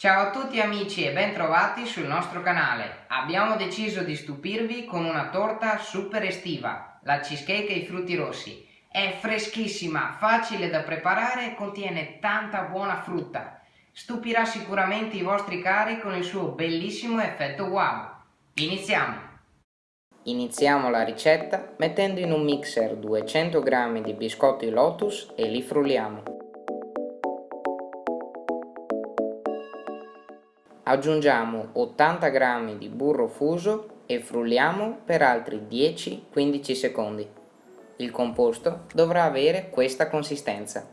Ciao a tutti amici e bentrovati sul nostro canale. Abbiamo deciso di stupirvi con una torta super estiva, la cheesecake ai frutti rossi. È freschissima, facile da preparare e contiene tanta buona frutta. Stupirà sicuramente i vostri cari con il suo bellissimo effetto wow. Iniziamo! Iniziamo la ricetta mettendo in un mixer 200 g di biscotti Lotus e li frulliamo. Aggiungiamo 80 g di burro fuso e frulliamo per altri 10-15 secondi. Il composto dovrà avere questa consistenza.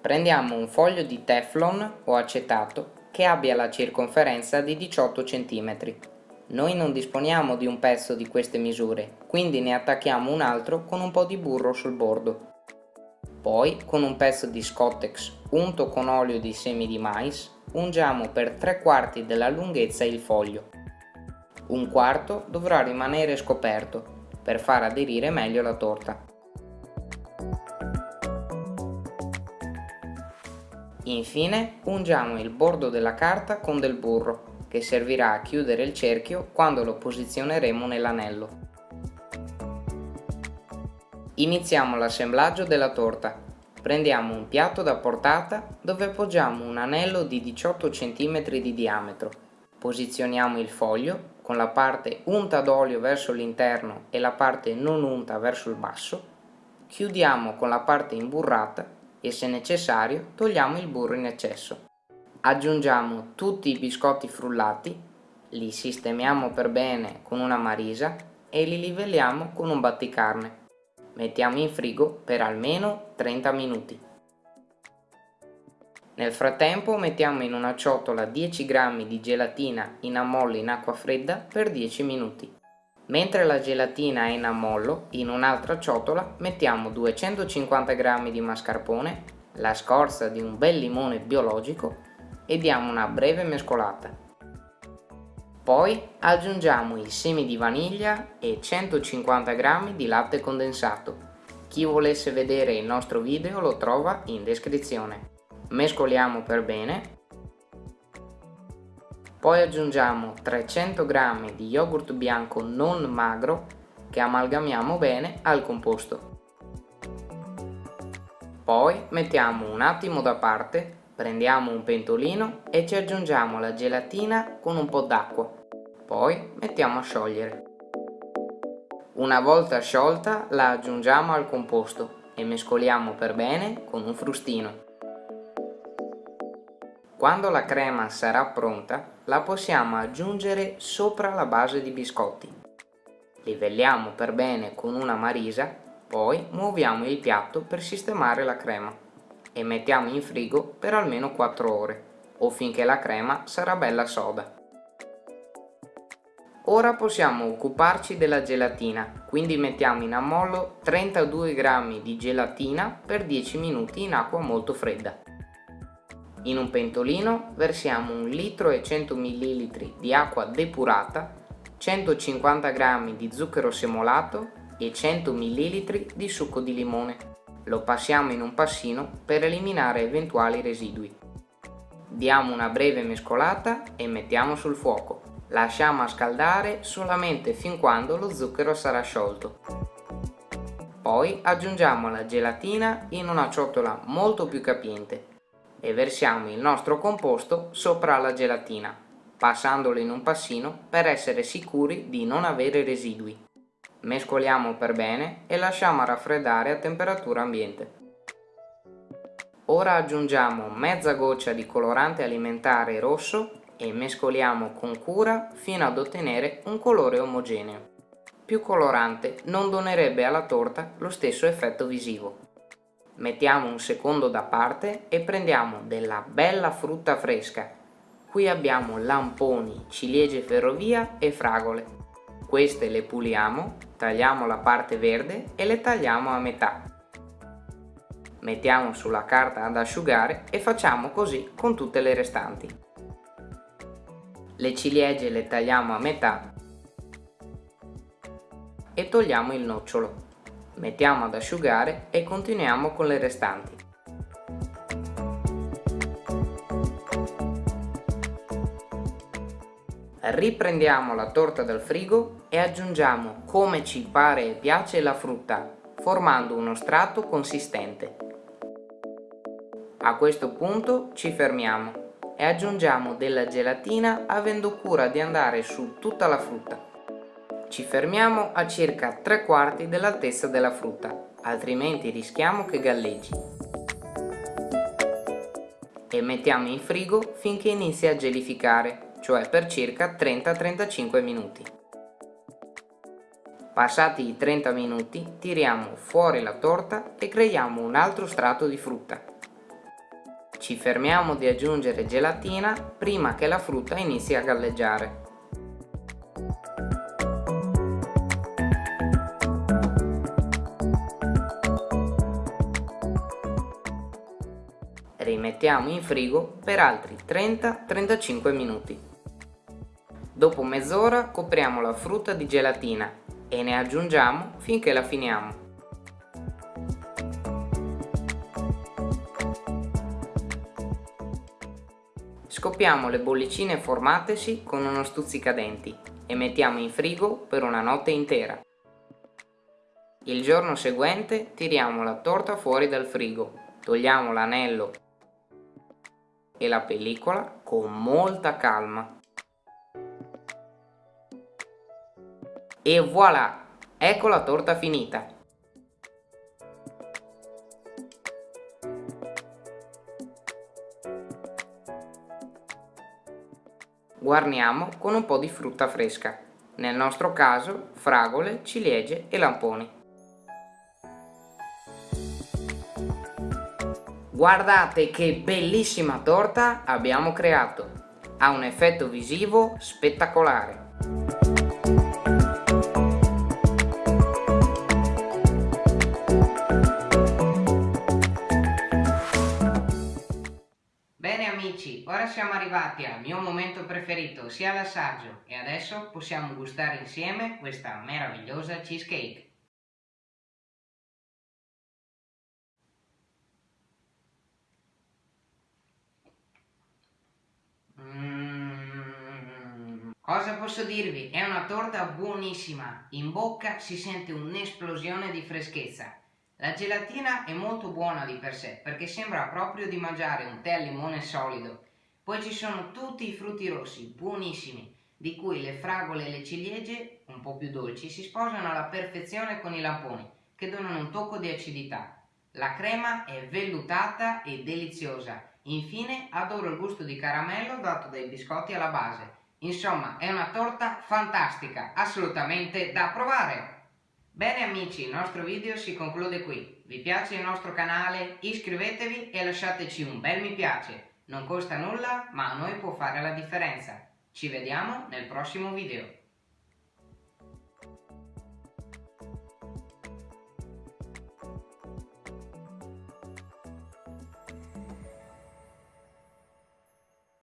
Prendiamo un foglio di teflon o acetato che abbia la circonferenza di 18 cm. Noi non disponiamo di un pezzo di queste misure, quindi ne attacchiamo un altro con un po' di burro sul bordo. Poi, con un pezzo di Scottex unto con olio di semi di mais, ungiamo per 3 quarti della lunghezza il foglio. Un quarto dovrà rimanere scoperto per far aderire meglio la torta. Infine ungiamo il bordo della carta con del burro che servirà a chiudere il cerchio quando lo posizioneremo nell'anello. Iniziamo l'assemblaggio della torta Prendiamo un piatto da portata dove appoggiamo un anello di 18 cm di diametro. Posizioniamo il foglio con la parte unta d'olio verso l'interno e la parte non unta verso il basso. Chiudiamo con la parte imburrata e se necessario togliamo il burro in eccesso. Aggiungiamo tutti i biscotti frullati, li sistemiamo per bene con una marisa e li livelliamo con un batticarne mettiamo in frigo per almeno 30 minuti. Nel frattempo mettiamo in una ciotola 10 g di gelatina in ammollo in acqua fredda per 10 minuti. Mentre la gelatina è in ammollo, in un'altra ciotola mettiamo 250 g di mascarpone, la scorza di un bel limone biologico e diamo una breve mescolata. Poi aggiungiamo i semi di vaniglia e 150 g di latte condensato. Chi volesse vedere il nostro video lo trova in descrizione. Mescoliamo per bene. Poi aggiungiamo 300 g di yogurt bianco non magro che amalgamiamo bene al composto. Poi mettiamo un attimo da parte Prendiamo un pentolino e ci aggiungiamo la gelatina con un po' d'acqua. Poi mettiamo a sciogliere. Una volta sciolta la aggiungiamo al composto e mescoliamo per bene con un frustino. Quando la crema sarà pronta la possiamo aggiungere sopra la base di biscotti. Livelliamo per bene con una marisa, poi muoviamo il piatto per sistemare la crema e mettiamo in frigo per almeno 4 ore o finché la crema sarà bella soda. Ora possiamo occuparci della gelatina, quindi mettiamo in ammollo 32 g di gelatina per 10 minuti in acqua molto fredda. In un pentolino versiamo 1 litro e 100 ml di acqua depurata, 150 g di zucchero semolato e 100 ml di succo di limone. Lo passiamo in un passino per eliminare eventuali residui. Diamo una breve mescolata e mettiamo sul fuoco. Lasciamo a scaldare solamente fin quando lo zucchero sarà sciolto. Poi aggiungiamo la gelatina in una ciotola molto più capiente e versiamo il nostro composto sopra la gelatina, passandolo in un passino per essere sicuri di non avere residui mescoliamo per bene e lasciamo raffreddare a temperatura ambiente. Ora aggiungiamo mezza goccia di colorante alimentare rosso e mescoliamo con cura fino ad ottenere un colore omogeneo. Più colorante non donerebbe alla torta lo stesso effetto visivo. Mettiamo un secondo da parte e prendiamo della bella frutta fresca. Qui abbiamo lamponi, ciliegie ferrovia e fragole. Queste le puliamo tagliamo la parte verde e le tagliamo a metà. Mettiamo sulla carta ad asciugare e facciamo così con tutte le restanti. Le ciliegie le tagliamo a metà e togliamo il nocciolo. Mettiamo ad asciugare e continuiamo con le restanti. Riprendiamo la torta dal frigo e aggiungiamo come ci pare e piace la frutta, formando uno strato consistente. A questo punto ci fermiamo e aggiungiamo della gelatina avendo cura di andare su tutta la frutta. Ci fermiamo a circa 3 quarti dell'altezza della frutta, altrimenti rischiamo che galleggi. E mettiamo in frigo finché inizi a gelificare, cioè per circa 30-35 minuti. Passati i 30 minuti tiriamo fuori la torta e creiamo un altro strato di frutta. Ci fermiamo di aggiungere gelatina prima che la frutta inizi a galleggiare. Rimettiamo in frigo per altri 30-35 minuti. Dopo mezz'ora copriamo la frutta di gelatina e ne aggiungiamo finché la finiamo. Scoppiamo le bollicine formatesi con uno stuzzicadenti e mettiamo in frigo per una notte intera. Il giorno seguente tiriamo la torta fuori dal frigo, togliamo l'anello e la pellicola con molta calma. E voilà! Ecco la torta finita! Guarniamo con un po' di frutta fresca, nel nostro caso fragole, ciliegie e lamponi. Guardate che bellissima torta abbiamo creato! Ha un effetto visivo spettacolare! Amici, ora siamo arrivati al mio momento preferito, sia l'assaggio, e adesso possiamo gustare insieme questa meravigliosa cheesecake. Mm. Cosa posso dirvi? È una torta buonissima, in bocca si sente un'esplosione di freschezza. La gelatina è molto buona di per sé perché sembra proprio di mangiare un tè al limone solido. Poi ci sono tutti i frutti rossi, buonissimi, di cui le fragole e le ciliegie, un po' più dolci, si sposano alla perfezione con i lamponi, che donano un tocco di acidità. La crema è vellutata e deliziosa. Infine adoro il gusto di caramello dato dai biscotti alla base. Insomma, è una torta fantastica, assolutamente da provare! Bene amici, il nostro video si conclude qui. Vi piace il nostro canale? Iscrivetevi e lasciateci un bel mi piace. Non costa nulla, ma a noi può fare la differenza. Ci vediamo nel prossimo video.